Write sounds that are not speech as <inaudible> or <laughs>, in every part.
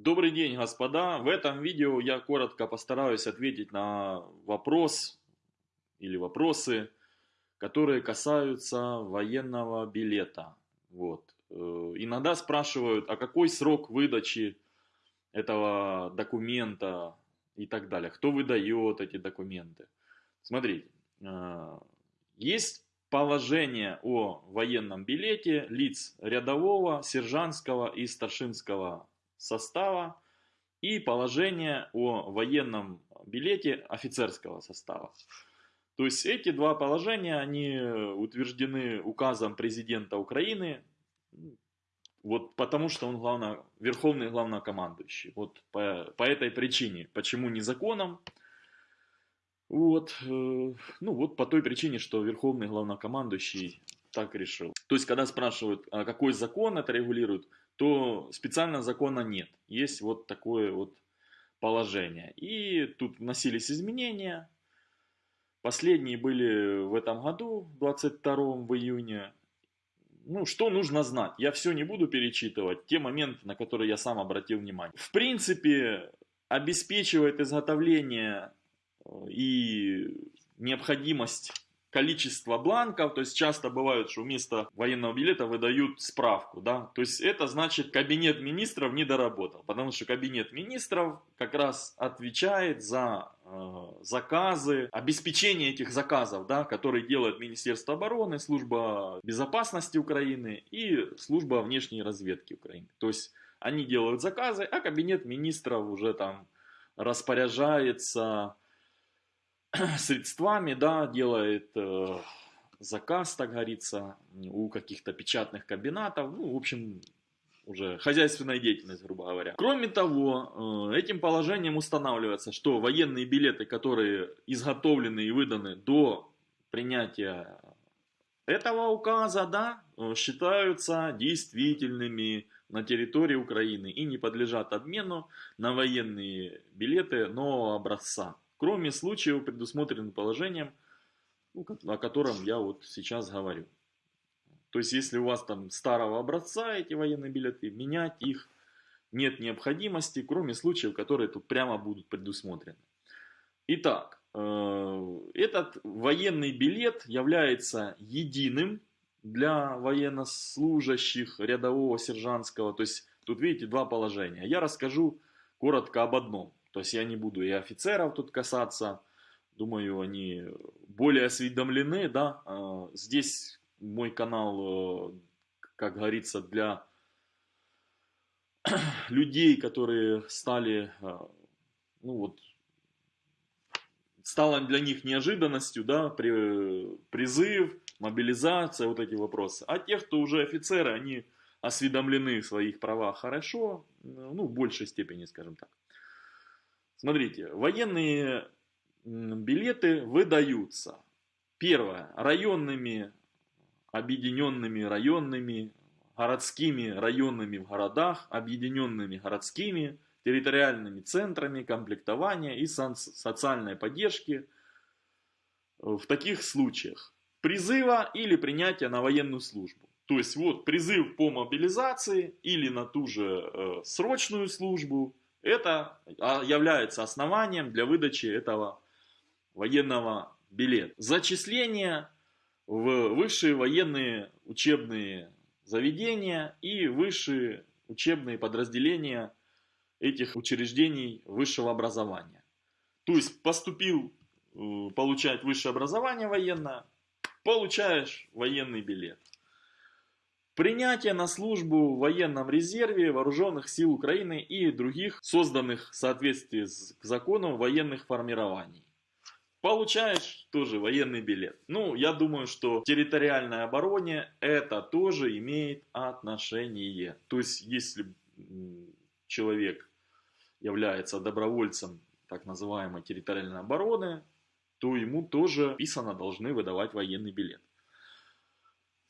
Добрый день, господа! В этом видео я коротко постараюсь ответить на вопрос или вопросы, которые касаются военного билета. Вот. Э, иногда спрашивают, а какой срок выдачи этого документа и так далее. Кто выдает эти документы. Смотрите, э, есть положение о военном билете лиц рядового, сержантского и старшинского состава и положение о военном билете офицерского состава. То есть эти два положения, они утверждены указом президента Украины, вот потому что он главно, верховный главнокомандующий. Вот по, по этой причине. Почему не законом? Вот, э, ну вот по той причине, что верховный главнокомандующий так решил. То есть, когда спрашивают, а какой закон это регулирует, то специально закона нет. Есть вот такое вот положение. И тут вносились изменения. Последние были в этом году, 22 в июне. Ну, что нужно знать? Я все не буду перечитывать, те моменты, на которые я сам обратил внимание. В принципе, обеспечивает изготовление э, и необходимость количество бланков, то есть часто бывает, что вместо военного билета выдают справку, да, то есть это значит кабинет министров не доработал, потому что кабинет министров как раз отвечает за э, заказы, обеспечение этих заказов, да, которые делает Министерство обороны, служба безопасности Украины и служба внешней разведки Украины, то есть они делают заказы, а кабинет министров уже там распоряжается <clears throat> средствами, да, делает э, заказ, так говорится, у каких-то печатных комбинатов, ну, в общем, уже хозяйственная деятельность, грубо говоря. Кроме того, э, этим положением устанавливается, что военные билеты, которые изготовлены и выданы до принятия этого указа, да, э, считаются действительными на территории Украины и не подлежат обмену на военные билеты нового образца кроме случаев, предусмотренных положением, ну, о котором я вот сейчас говорю. То есть, если у вас там старого образца эти военные билеты, менять их нет необходимости, кроме случаев, которые тут прямо будут предусмотрены. Итак, э, этот военный билет является единым для военнослужащих рядового сержантского. То есть, тут видите два положения. Я расскажу коротко об одном. То есть я не буду и офицеров тут касаться. Думаю, они более осведомлены, да. А, здесь мой канал, э, как говорится, для <clears throat> людей, которые стали, э, ну вот, стало для них неожиданностью, да, при, призыв, мобилизация, вот эти вопросы. А те, кто уже офицеры, они осведомлены в своих правах хорошо, ну, в большей степени, скажем так. Смотрите, военные билеты выдаются. Первое. Районными, объединенными районными, городскими районными в городах, объединенными городскими, территориальными центрами комплектования и социальной поддержки в таких случаях призыва или принятия на военную службу. То есть вот призыв по мобилизации или на ту же э, срочную службу – это а, является основанием для выдачи этого военного билета. Зачисление в высшие военные учебные заведения и высшие учебные подразделения этих учреждений высшего образования. То есть поступил э, получать высшее образование военное, получаешь военный билет. Принятие на службу в военном резерве Вооруженных сил Украины и других созданных в соответствии с законом военных формирований. Получаешь тоже военный билет. Ну, я думаю, что территориальной обороне это тоже имеет отношение. То есть, если человек является добровольцем так называемой территориальной обороны, то ему тоже писано должны выдавать военный билет.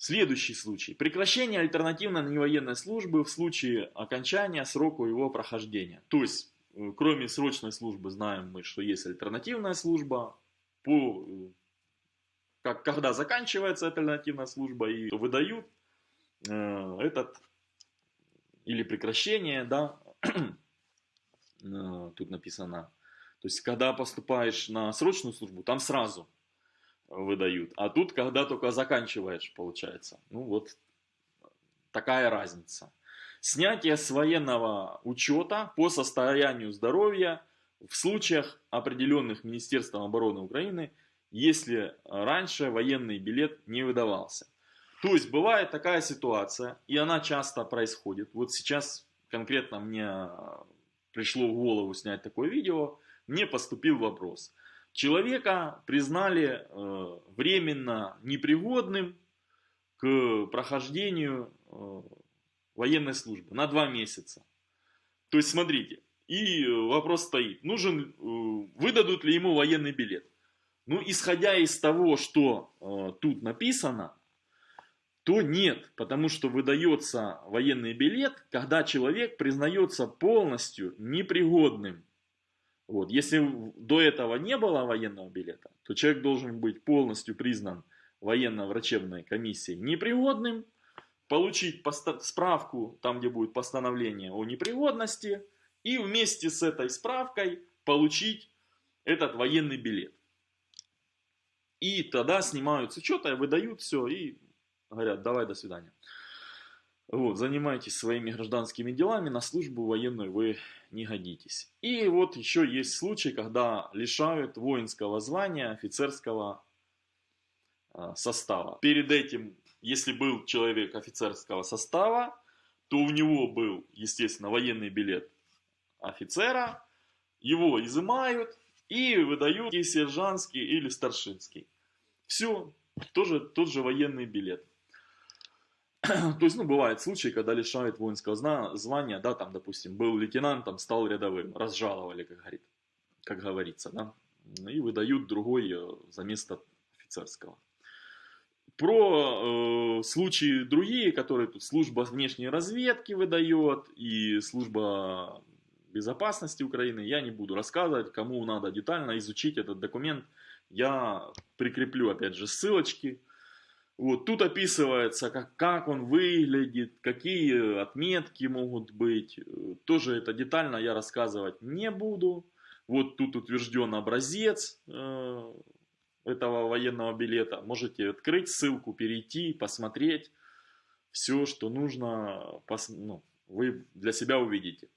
Следующий случай. Прекращение альтернативной невоенной службы в случае окончания срока его прохождения. То есть, э, кроме срочной службы, знаем мы, что есть альтернативная служба. По, э, как, когда заканчивается альтернативная служба и выдают э, этот, или прекращение, да, <clears throat> э, тут написано. То есть, когда поступаешь на срочную службу, там сразу выдают. А тут, когда только заканчиваешь, получается. Ну вот, такая разница. Снятие с военного учета по состоянию здоровья в случаях, определенных Министерством обороны Украины, если раньше военный билет не выдавался. То есть бывает такая ситуация, и она часто происходит. Вот сейчас конкретно мне пришло в голову снять такое видео, мне поступил вопрос. Человека признали э, временно непригодным к прохождению э, военной службы на два месяца. То есть, смотрите, и вопрос стоит, нужен, э, выдадут ли ему военный билет. Ну, исходя из того, что тут написано, то нет, потому что выдается военный билет, когда человек признается полностью непригодным. Вот. Если до этого не было военного билета, то человек должен быть полностью признан военно-врачебной комиссией непригодным, получить справку, там где будет постановление о непригодности, и вместе с этой справкой получить этот военный билет. И тогда снимают с учета, выдают все и говорят, давай, до свидания. Вот, занимайтесь своими гражданскими делами, на службу военную вы не годитесь. И вот еще есть случай, когда лишают воинского звания офицерского а, состава. Перед этим, если был человек офицерского состава, то у него был, естественно, военный билет офицера, его изымают и выдают и сержантский или старшинский. Все, тоже тот же военный билет. <clears throat> То есть, ну, бывают случаи, когда лишают воинского звания, да, там, допустим, был лейтенантом, стал рядовым, разжаловали, как, говорит, как говорится, да, и выдают другой э, за место офицерского. Про э, случаи другие, которые тут служба внешней разведки выдает и служба безопасности Украины, я не буду рассказывать, кому надо детально изучить этот документ, я прикреплю опять же ссылочки, вот тут описывается, как, как он выглядит, какие отметки могут быть. Тоже это детально я рассказывать не буду. Вот тут утвержден образец э, этого военного билета. Можете открыть ссылку, перейти, посмотреть. Все, что нужно, пос, ну, вы для себя увидите.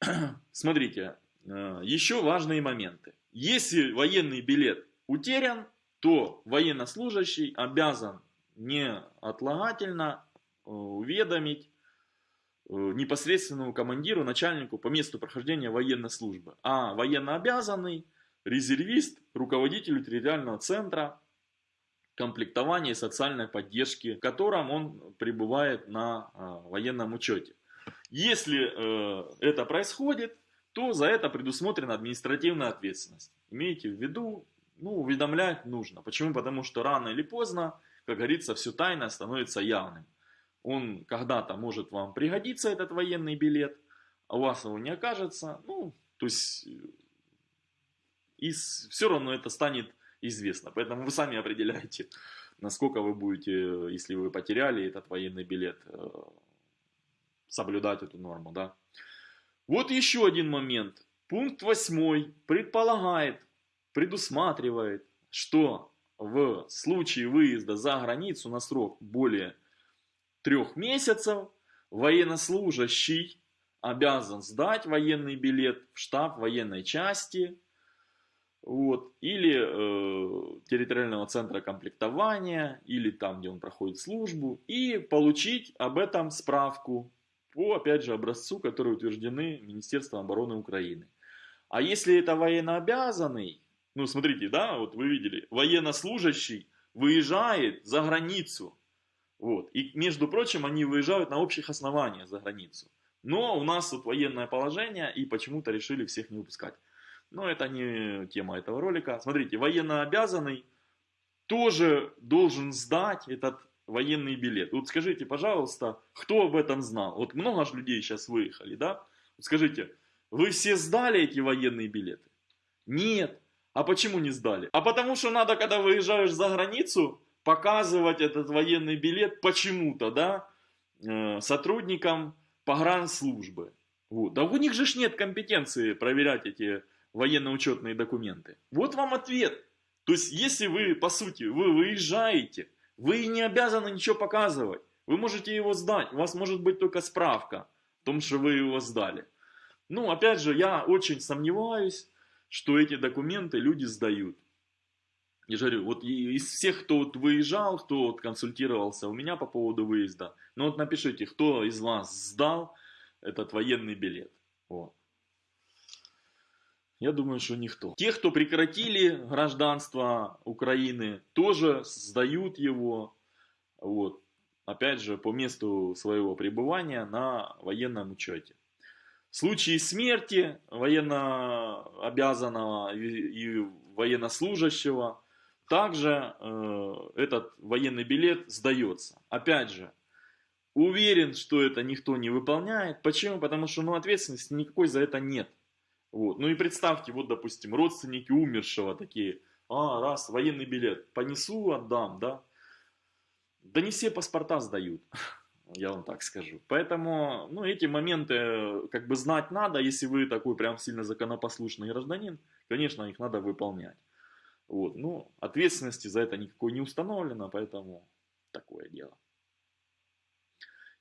<clears throat> Смотрите, э, еще важные моменты. Если военный билет утерян, то военнослужащий обязан неотлагательно э, уведомить э, непосредственному командиру, начальнику по месту прохождения военной службы. А военнообязанный, резервист, руководителю территориального центра комплектования и социальной поддержки, в котором он пребывает на э, военном учете. Если это происходит, то за это предусмотрена административная ответственность. Имейте в виду, ну, уведомлять нужно. Почему? Потому что рано или поздно, как говорится, все тайное становится явным. Он когда-то может вам пригодиться, этот военный билет, а у вас его не окажется. Ну, то есть, и все равно это станет известно. Поэтому вы сами определяете, насколько вы будете, если вы потеряли этот военный билет, э, соблюдать эту норму. Да? Вот еще один момент. Пункт 8 предполагает предусматривает, что в случае выезда за границу на срок более трех месяцев военнослужащий обязан сдать военный билет в штаб военной части вот, или э, территориального центра комплектования, или там, где он проходит службу, и получить об этом справку по, опять же, образцу, которые утверждены Министерством обороны Украины. А если это военнообязанный, ну, смотрите, да, вот вы видели, военнослужащий выезжает за границу. Вот. И, между прочим, они выезжают на общих основаниях за границу. Но у нас тут военное положение, и почему-то решили всех не выпускать. Но это не тема этого ролика. Смотрите, военнообязанный тоже должен сдать этот военный билет. Вот скажите, пожалуйста, кто об этом знал? Вот много же людей сейчас выехали, да? Вот скажите, вы все сдали эти военные билеты? Нет. А почему не сдали? А потому что надо, когда выезжаешь за границу, показывать этот военный билет почему-то, да, э, сотрудникам погранслужбы. Вот. Да у них же ж нет компетенции проверять эти военно-учетные документы. Вот вам ответ. То есть, если вы, по сути, вы выезжаете, вы не обязаны ничего показывать. Вы можете его сдать. У вас может быть только справка о том, что вы его сдали. Ну, опять же, я очень сомневаюсь, что эти документы люди сдают. Я же говорю, вот из всех, кто вот выезжал, кто вот консультировался у меня по поводу выезда, ну вот напишите, кто из вас сдал этот военный билет. Вот. Я думаю, что никто. Те, кто прекратили гражданство Украины, тоже сдают его, вот, опять же, по месту своего пребывания на военном учете. Случае смерти военно обязанного и военнослужащего, также э, этот военный билет сдается. Опять же, уверен, что это никто не выполняет. Почему? Потому что ну, ответственности никакой за это нет. Вот. Ну и представьте, вот, допустим, родственники умершего такие, а, раз, военный билет, понесу, отдам, да? Да не все паспорта сдают, <laughs> я вам так скажу. Поэтому, ну, эти моменты э, как бы знать надо, если вы такой прям сильно законопослушный гражданин, конечно, их надо выполнять. Вот, ну, ответственности за это никакой не установлено, поэтому такое дело.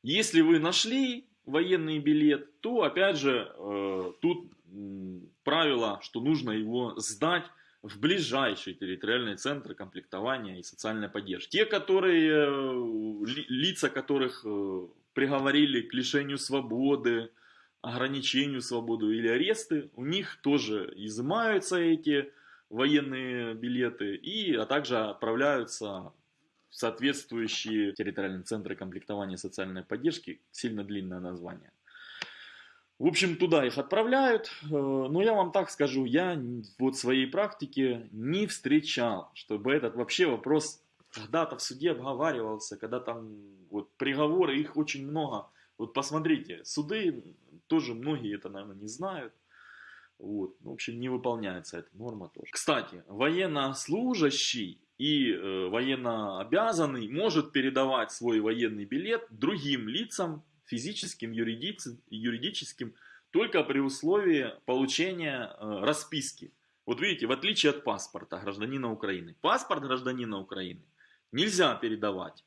Если вы нашли военный билет, то опять же э, тут правило, что нужно его сдать в ближайший территориальный центр комплектования и социальной поддержки. Те, которые, э, лица которых э, приговорили к лишению свободы, ограничению свободы или аресты, у них тоже изымаются эти военные билеты, и, а также отправляются в соответствующие территориальные центры комплектования социальной поддержки, сильно длинное название. В общем, туда их отправляют, э, но я вам так скажу, я вот своей практике не встречал, чтобы этот вообще вопрос когда-то в суде обговаривался, когда там вот приговоры, их очень много. Вот посмотрите, суды тоже многие это, наверное, не знают. Вот. В общем, не выполняется эта норма тоже. Кстати, военнослужащий и э, военнообязанный может передавать свой военный билет другим лицам физическим, юридическим, только при условии получения э, расписки. Вот видите, в отличие от паспорта гражданина Украины. Паспорт гражданина Украины нельзя передавать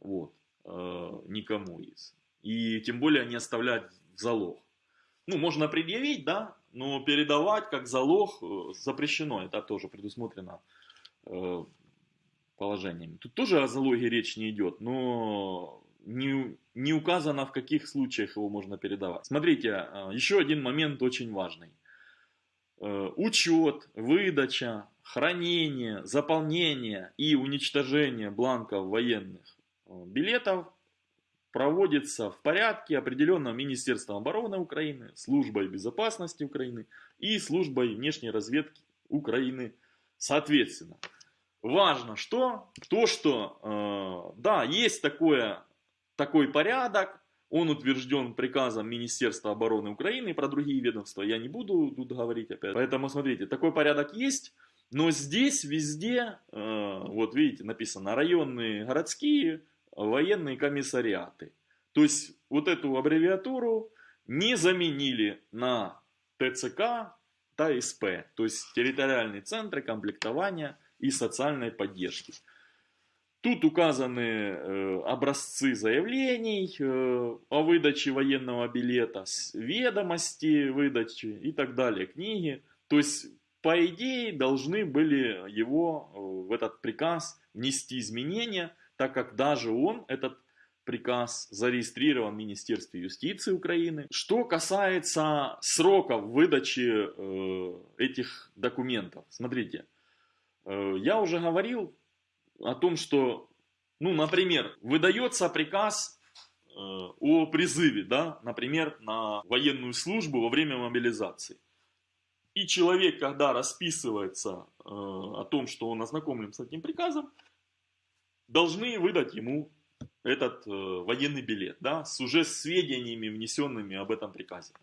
вот, э, никому из. И тем более не оставлять в залог. Ну, можно предъявить, да, но передавать как залог э, запрещено. Это тоже предусмотрено положениями. Тут тоже о залоге речь не идет, но не, не указано, в каких случаях его можно передавать. Смотрите, э, еще один момент очень важный. Э, учет, выдача, хранение, заполнение и уничтожение бланков военных э, билетов проводится в порядке, определенном Министерством обороны Украины, Службой безопасности Украины и Службой внешней разведки Украины соответственно. Важно что? То, что, э, да, есть такое такой порядок, он утвержден приказом Министерства обороны Украины, про другие ведомства я не буду тут говорить опять. Поэтому смотрите, такой порядок есть, но здесь везде, э, вот видите, написано районные, городские, военные комиссариаты. То есть вот эту аббревиатуру не заменили на ТЦК, ТСП, то есть территориальные центры комплектования и социальной поддержки. Тут указаны э, образцы заявлений э, о выдаче военного билета, ведомости выдачи и так далее, книги. То есть, по идее, должны были его э, в этот приказ внести изменения, так как даже он, этот приказ, зарегистрирован в Министерстве юстиции Украины. Что касается сроков выдачи этих документов, смотрите, я уже говорил о том, что, ну, например, выдается приказ э, о призыве, да, например, на военную службу во время мобилизации. И человек, когда расписывается э, о том, что он ознакомлен с этим приказом, должны выдать ему этот э, военный билет, да, с уже сведениями, внесенными об этом приказе.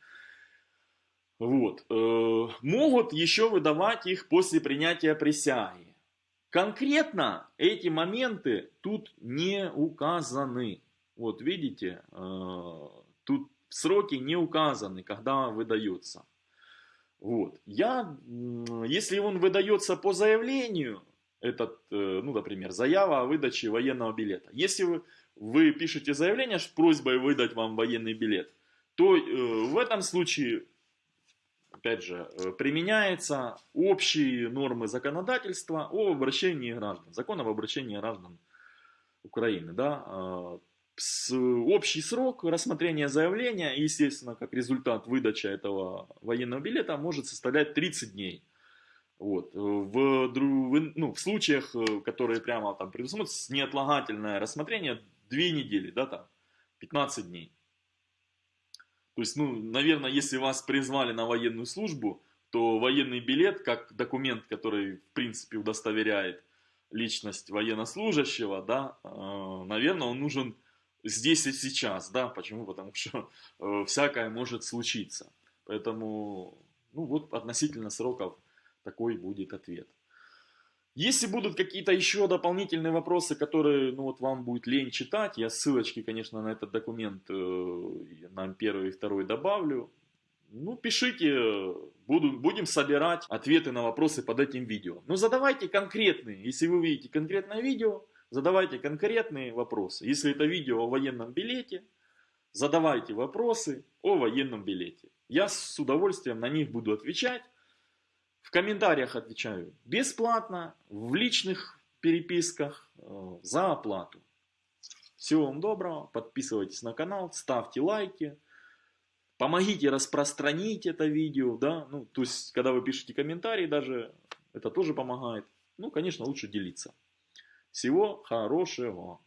Вот. Могут еще выдавать их после принятия присяги. Конкретно эти моменты тут не указаны. Вот видите, э, тут сроки не указаны, когда выдается. Вот. Я, если он выдается по заявлению, этот, э, ну, например, заява о выдаче военного билета. Если вы, вы пишете заявление с просьбой выдать вам военный билет, то э, в этом случае, опять же, э, применяются общие нормы законодательства о обращении граждан, закон об обращении граждан Украины, да, а, с, общий срок рассмотрения заявления, естественно, как результат выдачи этого военного билета, может составлять 30 дней. Вот. В, в, ну, в случаях, э, которые прямо там предусмотрены, неотлагательное рассмотрение, 2 недели, да, там, 15 дней. То есть, ну, наверное, если вас призвали на военную службу, то военный билет, как документ, который, в принципе, удостоверяет личность военнослужащего, да, э, наверное, он нужен здесь и сейчас, да, почему? Потому что э, всякое может случиться. Поэтому, ну вот, относительно сроков такой будет ответ. Если будут какие-то еще дополнительные вопросы, которые ну, вот вам будет лень читать, я ссылочки, конечно, на этот документ, э, на первый и второй добавлю. Ну, пишите, буду, будем собирать ответы на вопросы под этим видео. Но задавайте конкретные, если вы видите конкретное видео, задавайте конкретные вопросы. Если это видео о военном билете, задавайте вопросы о военном билете. Я с удовольствием на них буду отвечать. В комментариях отвечаю бесплатно, в личных переписках э, за оплату. Всего вам доброго, подписывайтесь на канал, ставьте лайки, помогите распространить это видео, да, ну, то есть, когда вы пишете комментарии даже, это тоже помогает. Ну, конечно, лучше делиться. Всего хорошего.